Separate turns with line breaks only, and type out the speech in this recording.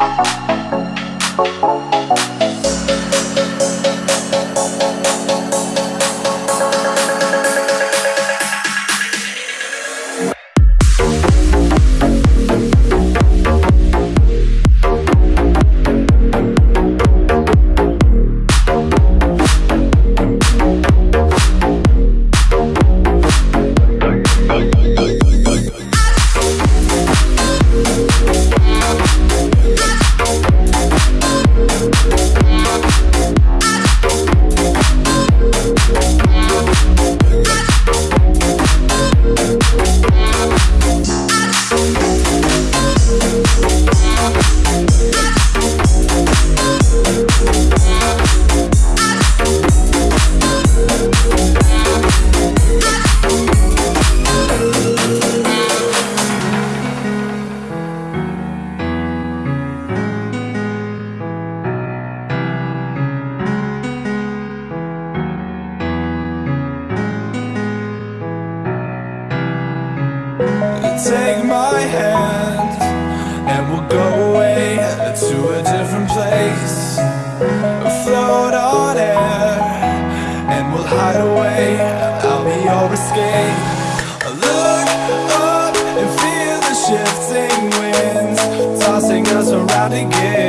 Bye. how to get